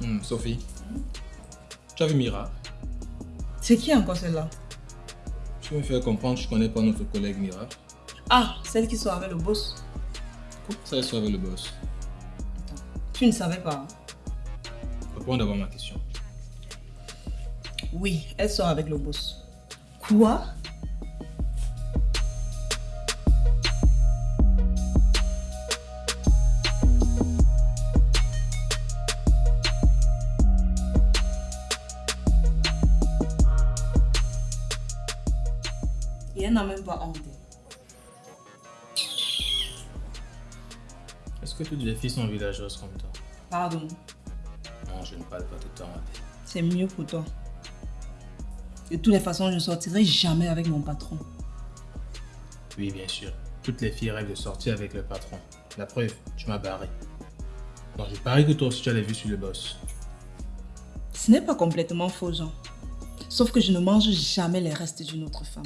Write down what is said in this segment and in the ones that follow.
Hmm, Sophie, tu as vu Mira? C'est qui encore celle-là? Tu veux me faire comprendre que je connais pas notre collègue Mira Ah, celle qui sort avec le boss. Pourquoi ça soit avec le boss? Tu ne savais pas. hein? Réponds d'abord ma question. Oui, elle sort avec le boss. Quoi elle n'a même pas honte. Est-ce que toutes les filles sont villageoses comme toi? Pardon, Non, je ne parle pas de toi, ma belle. c'est mieux pour toi. De toutes les façons, je ne sortirai jamais avec mon patron. Oui, bien sûr. Toutes les filles rêvent de sortir avec le patron. La preuve, tu m'as barré. Donc je parie que toi aussi tu as les vues sur le boss. Ce n'est pas complètement faux, Jean. Sauf que je ne mange jamais les restes d'une autre femme.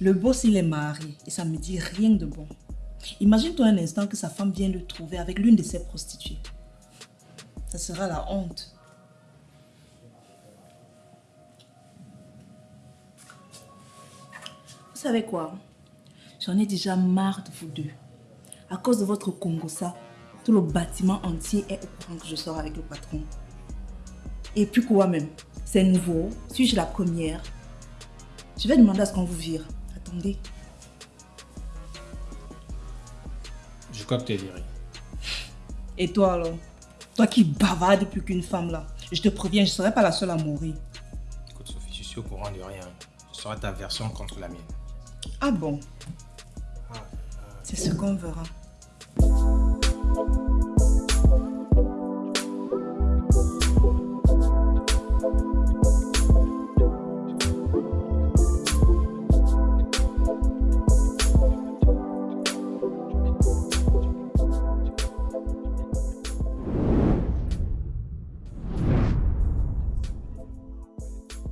Le boss, il est marié et ça me dit rien de bon. Imagine-toi un instant que sa femme vient le trouver avec l'une de ses prostituées. Ça sera la honte. Savez quoi? J'en ai déjà marre de vous deux. À cause de votre Congossa, tout le bâtiment entier est au courant que je sors avec le patron. Et puis quoi même? C'est nouveau Suis-je la première? Je vais demander à ce qu'on vous vire. Attendez. Je crois que tu es viré. Et toi alors? Toi qui bavardes plus qu'une femme là. Je te préviens, je ne serai pas la seule à mourir. Écoute Sophie, je suis au courant de rien. Ce sera ta version contre la mienne. Ah bon Ah, C'est ce qu'on verra.